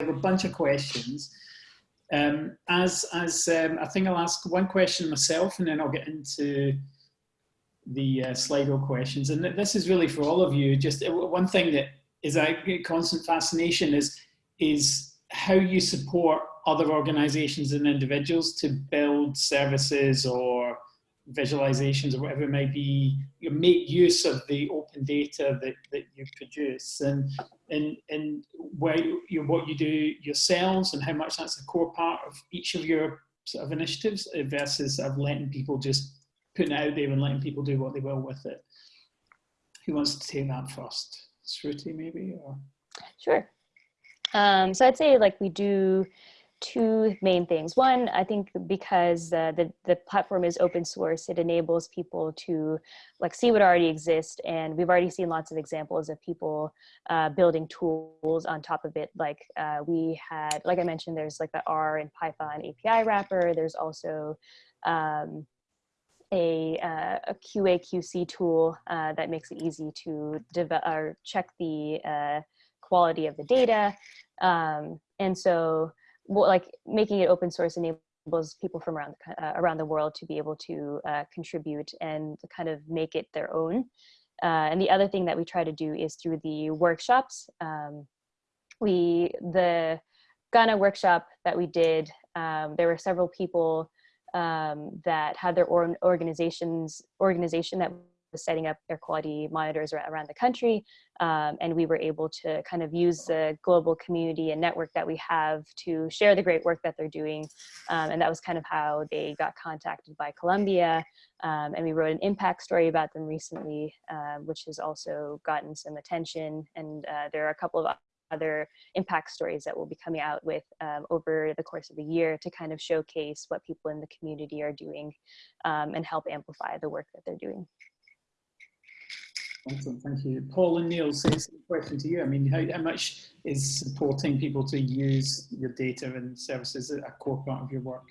have a bunch of questions. Um, as as um, I think I'll ask one question myself, and then I'll get into the uh, Slido questions. And this is really for all of you. Just uh, one thing that is a constant fascination is is how you support other organizations and individuals to build services or visualizations or whatever it might be, you make use of the open data that, that you produce and, and, and where you, what you do yourselves and how much that's a core part of each of your sort of initiatives versus of letting people just putting it out there and letting people do what they will with it. Who wants to take that first? Shruti maybe? Or? Sure. Um, so I'd say like we do two main things. One, I think because uh, the, the platform is open source, it enables people to like see what already exists. And we've already seen lots of examples of people uh, building tools on top of it. Like uh, we had, like I mentioned, there's like the R and Python API wrapper. There's also um, a, uh, a QA QC tool uh, that makes it easy to develop or check the uh, quality of the data. Um, and so like making it open source enables people from around the, uh, around the world to be able to uh, contribute and kind of make it their own. Uh, and the other thing that we try to do is through the workshops. Um, we the Ghana workshop that we did, um, there were several people um, that had their own organizations organization that setting up air quality monitors around the country. Um, and we were able to kind of use the global community and network that we have to share the great work that they're doing. Um, and that was kind of how they got contacted by Columbia. Um, and we wrote an impact story about them recently, uh, which has also gotten some attention. And uh, there are a couple of other impact stories that we'll be coming out with um, over the course of the year to kind of showcase what people in the community are doing um, and help amplify the work that they're doing. Excellent, thank you. Paul and Neil, same question to you. I mean, how, how much is supporting people to use your data and services a core part of your work?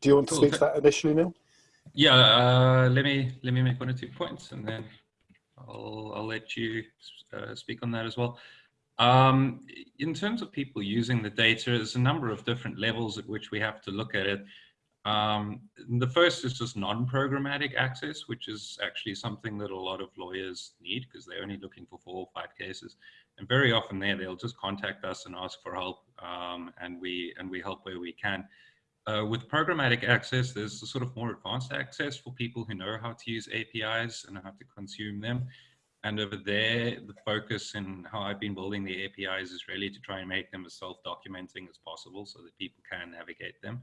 Do you want to speak to that initially, Neil? Yeah, uh, let me let me make one or two points, and then I'll I'll let you uh, speak on that as well. Um, in terms of people using the data, there's a number of different levels at which we have to look at it. Um, the first is just non-programmatic access, which is actually something that a lot of lawyers need because they're only looking for four or five cases. And very often there, they'll just contact us and ask for help um, and, we, and we help where we can. Uh, with programmatic access, there's a sort of more advanced access for people who know how to use APIs and how to consume them. And over there, the focus in how I've been building the APIs is really to try and make them as self-documenting as possible so that people can navigate them.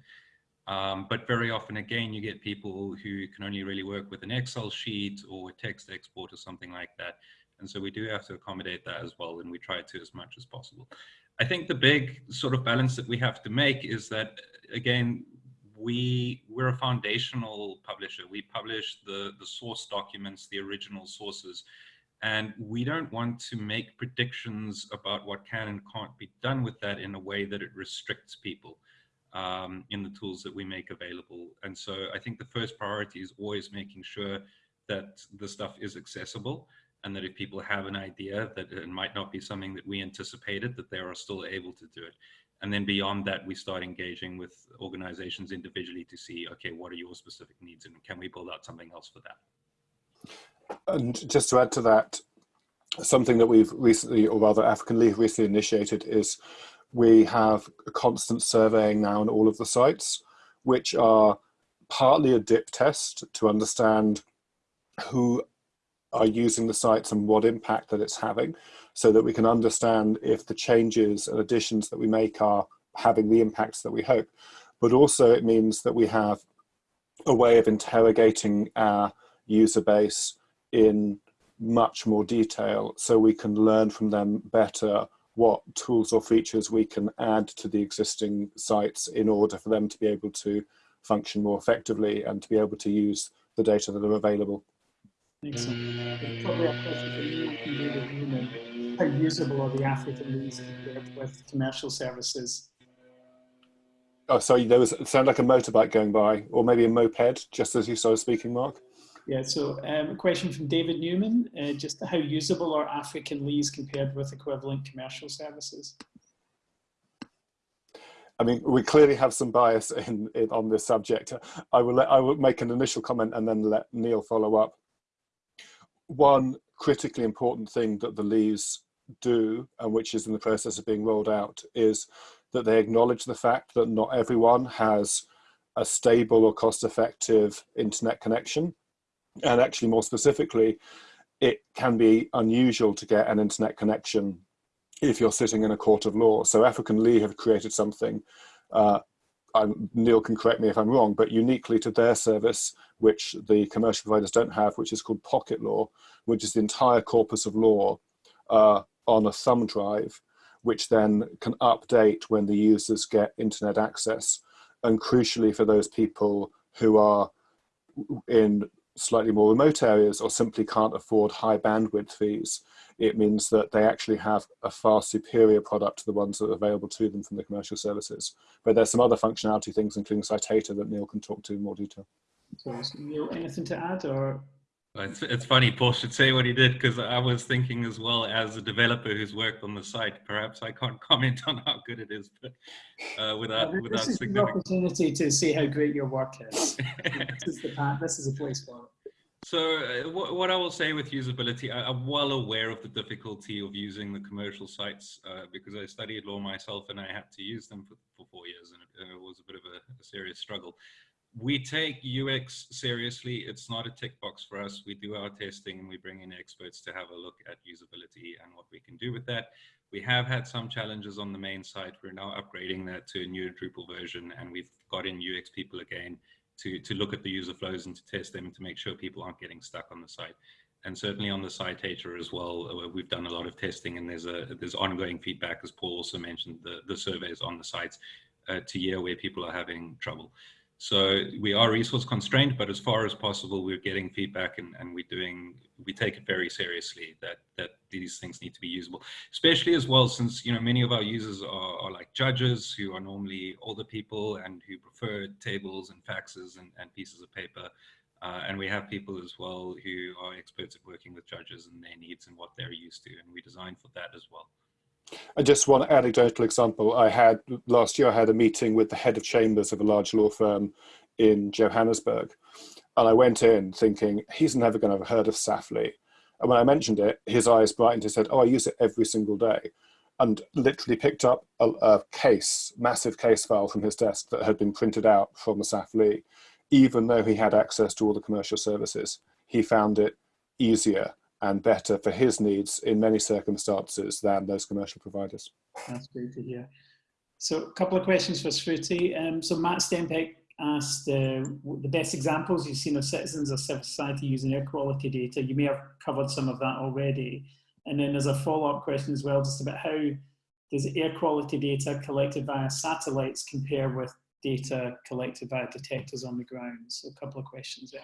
Um, but very often, again, you get people who can only really work with an Excel sheet or a text export or something like that. And so we do have to accommodate that as well, and we try to as much as possible. I think the big sort of balance that we have to make is that, again, we, we're a foundational publisher. We publish the, the source documents, the original sources, and we don't want to make predictions about what can and can't be done with that in a way that it restricts people um, in the tools that we make available. And so I think the first priority is always making sure that the stuff is accessible and that if people have an idea that it might not be something that we anticipated, that they are still able to do it. And then beyond that, we start engaging with organizations individually to see, okay, what are your specific needs and can we build out something else for that? And just to add to that, something that we've recently, or rather AfricanLII recently initiated is we have a constant surveying now on all of the sites, which are partly a dip test to understand who are using the sites and what impact that it's having so that we can understand if the changes and additions that we make are having the impacts that we hope. But also it means that we have a way of interrogating our user base in much more detail so we can learn from them better what tools or features we can add to the existing sites in order for them to be able to function more effectively and to be able to use the data that are available. Excellent. Mm. Probably a How usable are the African LIIs compared with commercial services? Oh, sorry, there was sound like a motorbike going by, or maybe a moped, just as you started speaking, Mark. Yeah, so um, a question from David Newman, uh, just how usable are African LIIs compared with equivalent commercial services? I mean, we clearly have some bias in, in, on this subject. I will let, I will make an initial comment and then let Neil follow up. One critically important thing that the LIIs do, and which is in the process of being rolled out, is that they acknowledge the fact that not everyone has a stable or cost-effective internet connection. And actually, more specifically, it can be unusual to get an internet connection if you're sitting in a court of law. So AfricanLII have created something, uh, Neil can correct me if I'm wrong, but uniquely to their service, which the commercial providers don't have, which is called Pocket Law, which is the entire corpus of law uh, on a thumb drive, which then can update when the users get internet access. And crucially for those people who are in slightly more remote areas or simply can't afford high bandwidth fees, it means that they actually have a far superior product to the ones that are available to them from the commercial services. But there's some other functionality things, including Citator, that Neil can talk to in more detail. So, Neil, anything to add or? It's, it's funny, Paul should say what he did because I was thinking as well as a developer who's worked on the site. Perhaps I can't comment on how good it is, but uh, without this without is the opportunity to see how great your work is. this is the this is a place for it. So uh, what, what, I will say with usability, I, am well aware of the difficulty of using the commercial sites uh, because I studied law myself and I had to use them for, for four years and it, it was a bit of a, a, serious struggle. We take UX seriously. It's not a tick box for us. We do our testing and we bring in experts to have a look at usability and what we can do with that. We have had some challenges on the main site. We're now upgrading that to a new Drupal version and we've got in UX people again to, to look at the user flows and to test them and to make sure people aren't getting stuck on the site. And certainly on the Citator as well, uh, we've done a lot of testing and there's a there's ongoing feedback, as Paul also mentioned, the, the surveys on the sites uh, to year where people are having trouble. So we are resource constrained, but as far as possible, we're getting feedback and, and we're doing, we take it very seriously that, that these things need to be usable, especially as well, since, you know, many of our users are, are like judges who are normally older people and who prefer tables and faxes and, and pieces of paper. Uh, and we have people as well who are experts at working with judges and their needs and what they're used to. And we design for that as well. And just one anecdotal example, I had last year I had a meeting with the head of chambers of a large law firm in Johannesburg. And I went in thinking, he's never going to have heard of SAFLII. And when I mentioned it, his eyes brightened. He said, oh, I use it every single day. And literally picked up a, a case, massive case file from his desk that had been printed out from the SAFLII. Even though he had access to all the commercial services, he found it easier and better for his needs in many circumstances than those commercial providers. That's great to hear. So a couple of questions for Shruti. Um, so Matt Stempeck asked uh, the best examples you've seen of citizens or civil society using air quality data. You may have covered some of that already. And then there's a follow-up question as well, just about how does air quality data collected via satellites compare with data collected by detectors on the ground? So a couple of questions there.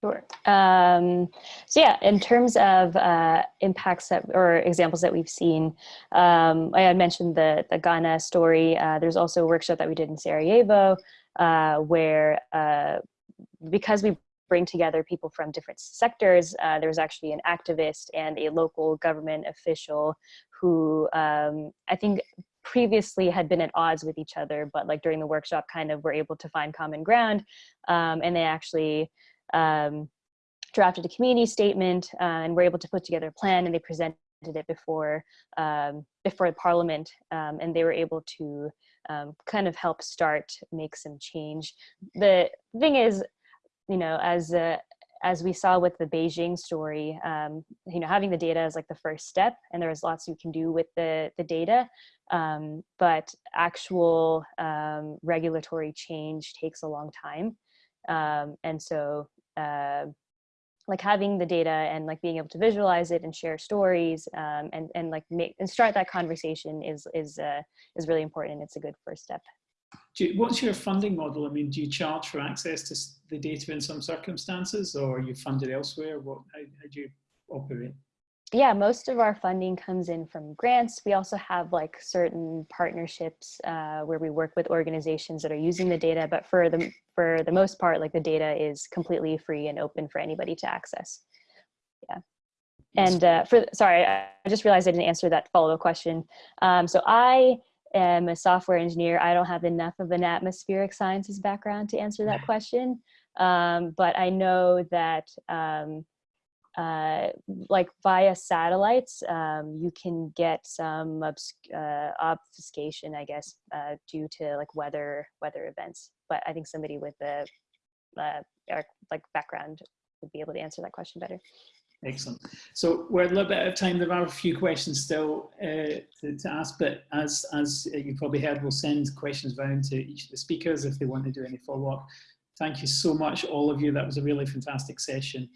Sure. Um, so yeah, in terms of uh, impacts that, or examples that we've seen, um, I had mentioned the, the Ghana story. Uh, there's also a workshop that we did in Sarajevo uh, where uh, because we bring together people from different sectors, uh, there was actually an activist and a local government official who um, I think previously had been at odds with each other, but like during the workshop kind of were able to find common ground um, and they actually um, drafted a community statement uh, and were able to put together a plan and they presented it before um, before Parliament um, and they were able to um, kind of help start make some change. The thing is, you know, as uh, as we saw with the Beijing story, um, you know, having the data is like the first step, and there's lots you can do with the the data. Um, but actual um, regulatory change takes a long time, and so uh, like having the data and like being able to visualize it and share stories um, and and like make and start that conversation is is uh, is really important it's a good first step. You, what's your funding model? I mean, do you charge for access to the data in some circumstances, or are you funded elsewhere? What how, how do you operate? Yeah, most of our funding comes in from grants. We also have like certain partnerships uh, where we work with organizations that are using the data, but for the, for the most part, like the data is completely free and open for anybody to access. Yeah. And uh, for, sorry, I just realized I didn't answer that follow-up question. Um, so I am a software engineer. I don't have enough of an atmospheric sciences background to answer that question. Um, but I know that um, uh, like via satellites, um, you can get some obs uh, obfuscation, I guess, uh, due to like weather weather events. But I think somebody with a uh, like background would be able to answer that question better. Excellent. So we're a little bit out of time. There are a few questions still uh, to, to, ask, but as, as you probably heard, we'll send questions round to each of the speakers if they want to do any follow-up. Thank you so much, all of you. That was a really fantastic session.